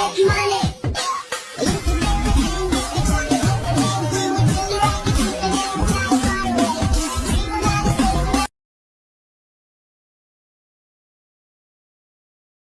money.